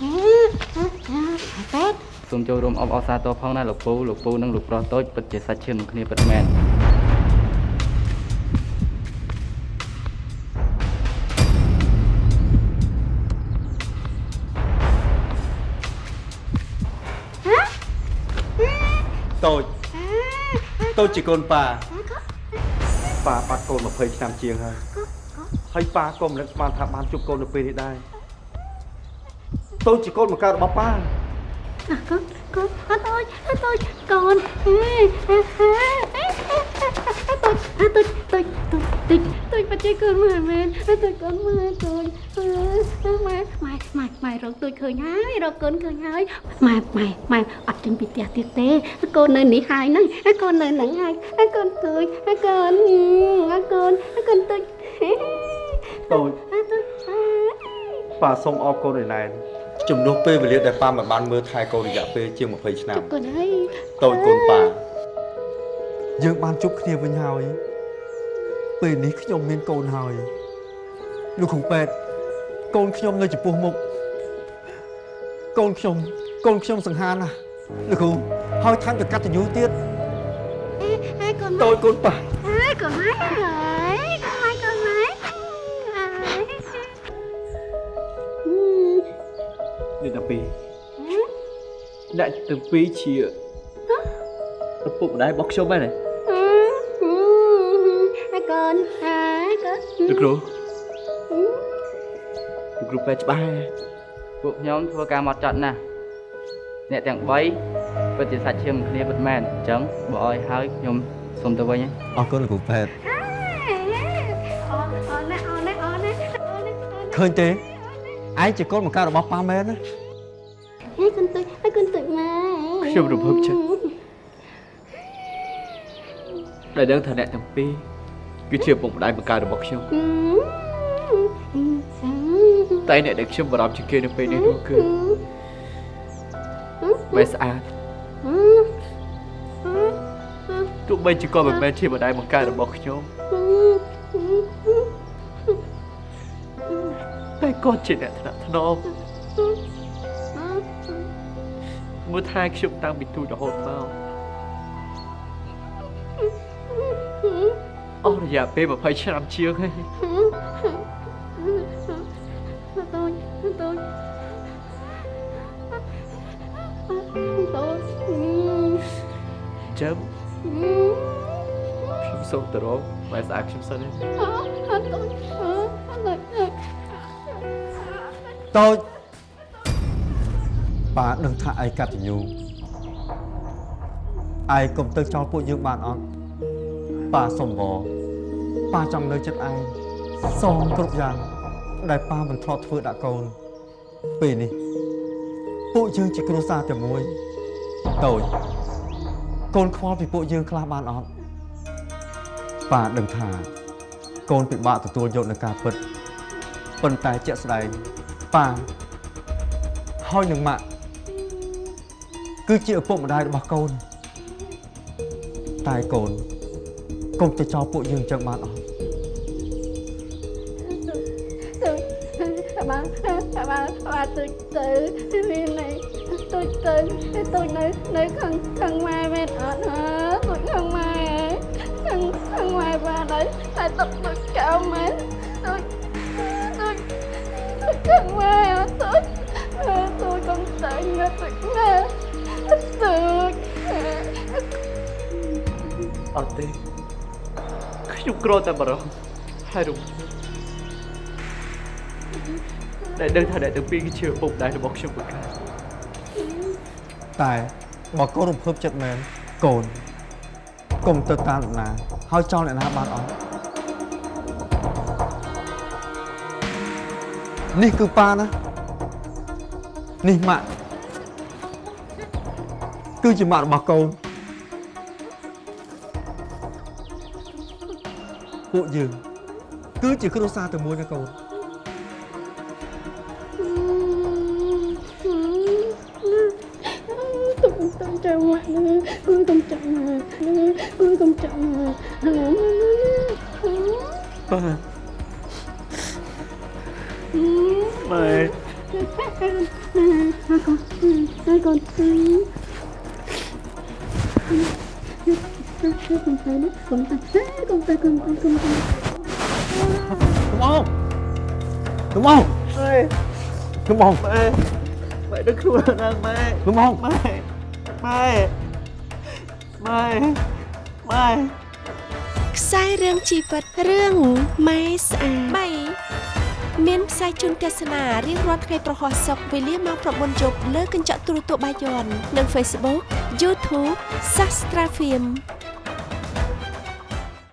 ពេទ្យសូមចូលរួមអបអរសាទរផងណាលោកពូលោកពូនិងលោកប្រុសតូចពិតជាសាច់ឈាមនឹងគ្នាពិតមែនតូចតូចជាកូនប៉ាប៉ាបាត់កូន20ឆ្នាំជាងហើយហើយប៉ាក៏មិននឹកស្មានថាបានជួបកូននៅពេលនេះដែរ តូចជាកូនបង្កើតរបស់ប៉ាអើកូនកូនអត់តូចអត់តូចកូនអេអេអេតូចអត់តូចតូចតូចតូចតូចបច្ចេកកូនមើលមែនអត់តូចកូនមើលតូចអឺម៉ែម៉ែម៉ែម៉ែរកតូចឃើញហើយរកកូនឃើញហើយម៉ែម៉ែម៉ែអត់ចេញពីផ្ទះទៀតទេកូននៅនេះហើយហ្នឹងកូននៅហ្នឹងហើយកូនតូចកូនអើកូនកូនតូចតូចអត់តូចប៉ាសូមអរគុណឯណែន ជំនួសពេលវេលាដែលប៉ាមិនបានមើលថែកូនរយៈពេលជាង20ឆ្នាំកូនហើយតូចកូនប៉ាយើងបានជួបគ្នាវិញហើយពេលនេះខ្ញុំមានកូនហើយលោកគ្រូពេទ្យកូនខ្ញុំនៅចំពោះមុខកូនខ្ញុំកូនខ្ញុំសង្ហាណាស់លោកគ្រូហើយថែមទាំងកតញ្ញូទៀតហើយកូនតូចកូនប៉ាហើយកូនហើយ អ្នកទាំងពីរជាឪពុកម្ដាយរបស់ខ្ញុំហ្នឹងហើយកូនហើយកូនលោកគ្រូលោកគ្រូពេទ្យច្បាស់ហើយពួកខ្ញុំធ្វើការមកចត់ណាស់អ្នកទាំង3ពិតជាសាច់ឈាមនឹងគ្នាពិតមែនអញ្ចឹងបើអោយហើយខ្ញុំសូមទៅវិញហ៎អរគុណលោកគ្រូពេទ្យអូអូណែអូណែអូណែអូណែឃើញទេឯងជាកូនបង្កើតរបស់ប៉ាមែនណា ហើយកូនទុយហើយកូនទុយម៉ែខ្ញុំរំភើបចិត្តដែលដឹងថាអ្នកទាំងពីរគឺជាឪពុកម្ដាយបង្កើតរបស់ខ្ញុំតែអ្នកដែលខ្ញុំបារម្ភជាងគេនៅពេលនេះនោះគឺបែស្អាតទោះបីជាគាត់មិនមែនជាម្ដាយបង្កើតរបស់ខ្ញុំតែគាត់ជាអ្នកថ្នាក់ថ្នម មើលថែខ្ញុំតាំងពីទូចរហូតមកអស់រយៈពេល20ឆ្នាំជាងហើយទុយទុយទុយចាំខ្ញុំសូមទៅរកបែស្អាតខ្ញុំសិនណាអត់ទុយអត់ទុយតូច ប៉ាដឹងថាឯងកតញ្ញូឯងកុំទៅចោលពួកយើងបានអត់ប៉ាសុំវប៉ាចង់នៅចិត្តឯងសូមគ្រប់យ៉ាង ដែលប៉ាមិនធ្លាប់ធ្វើដាក់កូន ពេលនេះ ពួកយើងជាគ្រួសារតែមួយតូចកូនខ្វល់ពីពួកយើងខ្លះបានអត់ប៉ាដឹងថាកូនពិបាកទទួលយកនឹងការពិតប៉ុន្តែជាក់ស្ដែងប៉ាហើយនឹងម៉ាក់ គឺជាឪពុកម្ដាយរបស់កូនតែកូនកុំទៅចោលពួកយើងចឹងបានអត់ទុយបានបានបានទុយទៅមានន័យទុយទៅទុយនៅនៅខាងខាងម៉ែមែនអត់ហ៎ទុយខាងម៉ែខាងខាងម៉ែបានហើយតែទុកទុយកៅមែនទុយទុយទុយខាងម៉ែអត់ទុយទុយកុំទៅណាទុយណា អត់ទេខ្ញុំក្រតែបារម្ភហើយរំភើបតែដឹងថាអ្នកទាំងពីរគឺជាឪពុកម្ដាយរបស់ខ្ញុំបង្កើតតែបើកូនរំភើបចិត្តមែនកូនកុំទៅតាមអ្នកណាហើយចោលអ្នកណាបានអត់នេះគឺប៉ាណានេះម៉ាក់គឺជាម៉ាក់របស់កូន ពួកយើងគឺជាគ្រួសារតែមួយណាកូន tôi cũng tâm trạng mà tôi tâm trạng mà tôi tâm trạng mà ប៉ាម៉ែ hai con con tay đấy con tay con tay con tay con tay ខ្ញុំអងខ្ញុំអងម៉ែខ្ញុំអងម៉ែម៉ែដឹកខ្លួនឡើងម៉ែខ្ញុំអងម៉ែម៉ែម៉ែម៉ែខ្សែរឿងជីវិតរឿងម៉ែស្អា3មានផ្សាយជូនទស្សនារៀងរាល់ថ្ងៃប្រហោះសុកវេលាម៉ោង9យប់លើកញ្ចក់ទូរទស្សន៍បាយ័ននិង Facebook YouTube Sastra Film